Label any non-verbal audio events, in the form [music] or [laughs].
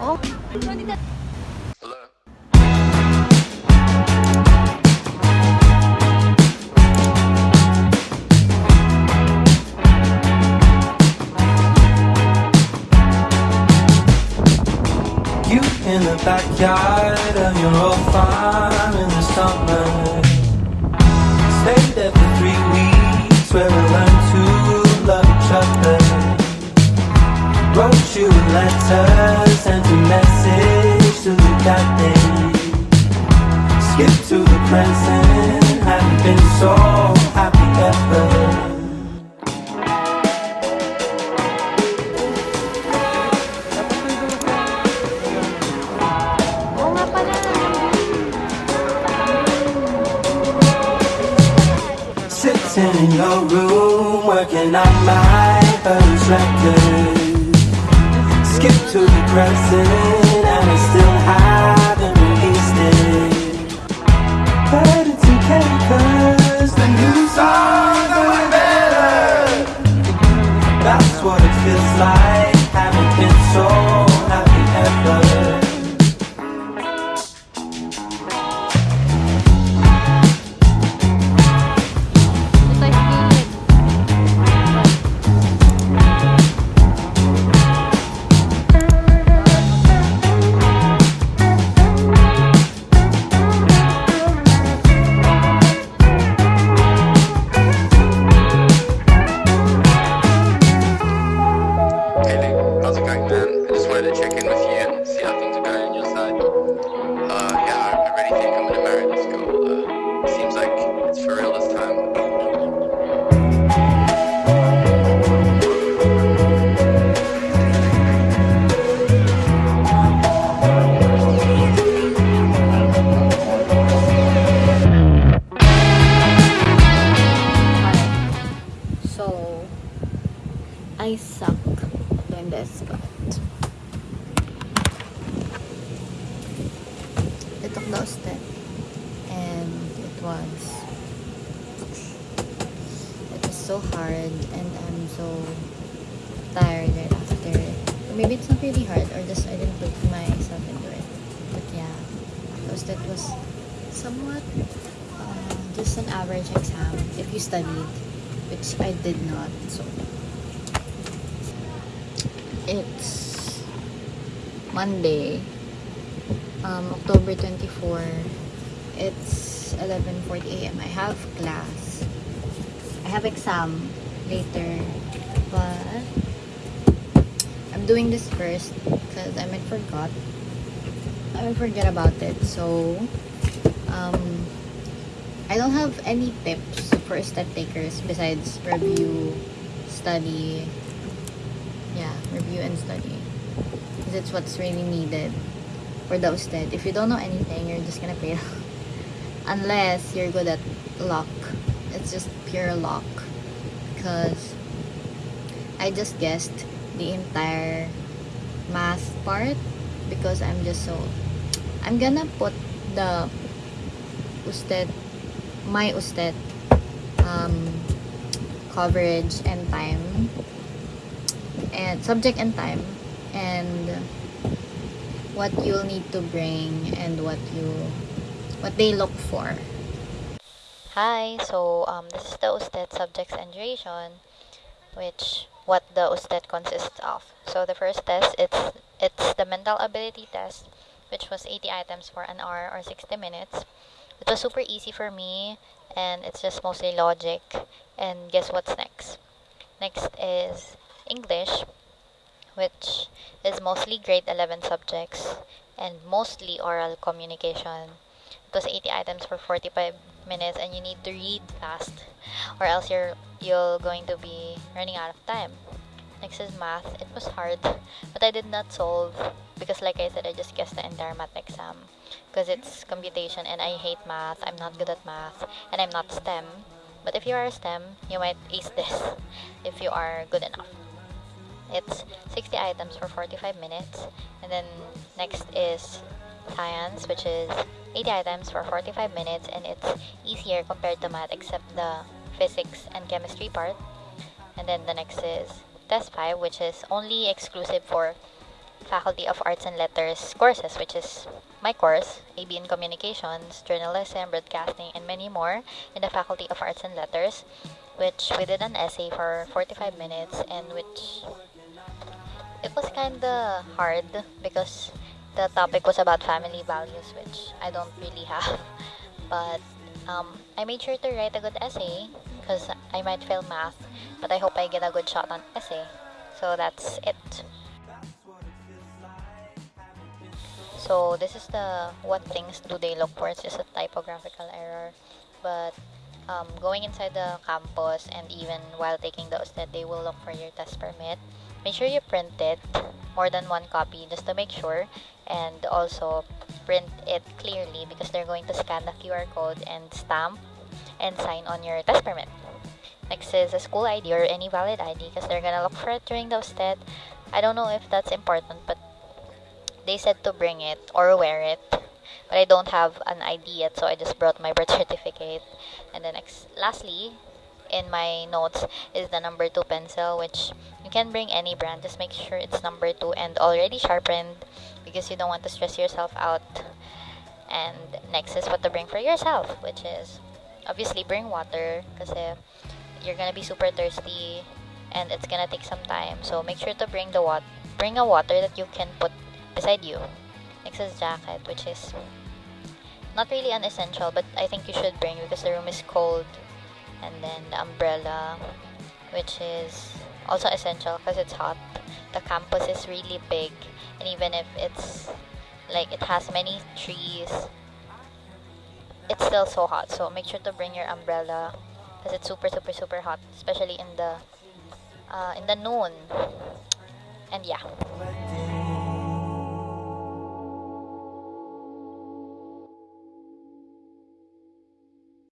Oh? You in the backyard and of your old farm in the summer. Stayed there for three weeks where we learned to love each other. Wrote you a sent Skip to the present, haven't been so happy ever. Sitting in your room, working on my first record. Skip to the present, and I still haven't I suck doing this, but I took the step and it was it was so hard and I'm so tired right after it. Maybe it's not really hard or just I didn't put myself into it. But yeah, because that was somewhat uh, just an average exam if you studied which I did not. So it's Monday, um, October 24. It's 11:40 a.m. I have class. I have exam later, but I'm doing this first because I might forgot. I might forget about it. So um, I don't have any tips for step takers besides review, study. Yeah, review and study. Because it's what's really needed for the USTET. If you don't know anything, you're just gonna fail. [laughs] Unless you're good at luck. It's just pure luck. Because I just guessed the entire math part because I'm just so I'm gonna put the USTET my USTET um, coverage and time and subject and time and what you'll need to bring and what you what they look for. Hi so um, this is the USTET subjects and duration which what the USTET consists of. So the first test it's it's the mental ability test which was 80 items for an hour or 60 minutes. It was super easy for me and it's just mostly logic. And guess what's next? Next is english which is mostly grade 11 subjects and mostly oral communication it was 80 items for 45 minutes and you need to read fast or else you're you're going to be running out of time next is math it was hard but i did not solve because like i said i just guessed the entire math exam because it's computation and I hate math. I'm not good at math and I'm not STEM. But if you are STEM, you might ace this [laughs] if you are good enough. It's 60 items for 45 minutes. And then next is science, which is 80 items for 45 minutes and it's easier compared to math except the physics and chemistry part. And then the next is test 5, which is only exclusive for Faculty of Arts and Letters courses, which is my course, AB in Communications, Journalism, Broadcasting, and many more in the Faculty of Arts and Letters, which we did an essay for 45 minutes and which it was kind of hard because the topic was about family values, which I don't really have. [laughs] But um, I made sure to write a good essay because I might fail math, but I hope I get a good shot on essay. So that's it. So this is the what things do they look for? It's just a typographical error, but um, going inside the campus and even while taking the USTET, they will look for your test permit. Make sure you print it, more than one copy, just to make sure, and also print it clearly because they're going to scan the QR code and stamp and sign on your test permit. Next is a school ID or any valid ID because they're gonna look for it during the USTET. I don't know if that's important, but they said to bring it or wear it. But I don't have an ID yet, so I just brought my [laughs] birth certificate. And then next, lastly, in my notes is the number two pencil, which you can bring any brand. Just make sure it's number two and already sharpened because you don't want to stress yourself out. And next is what to bring for yourself, which is obviously bring water because you're gonna be super thirsty and it's gonna take some time. So make sure to bring the water bring a water that you can put beside you. Next is jacket, which is not really an essential, but I think you should bring because the room is cold. And then the umbrella, which is also essential because it's hot. The campus is really big, and even if it's like it has many trees, it's still so hot. So make sure to bring your umbrella because it's super super super hot, especially in the uh, in the noon. And yeah.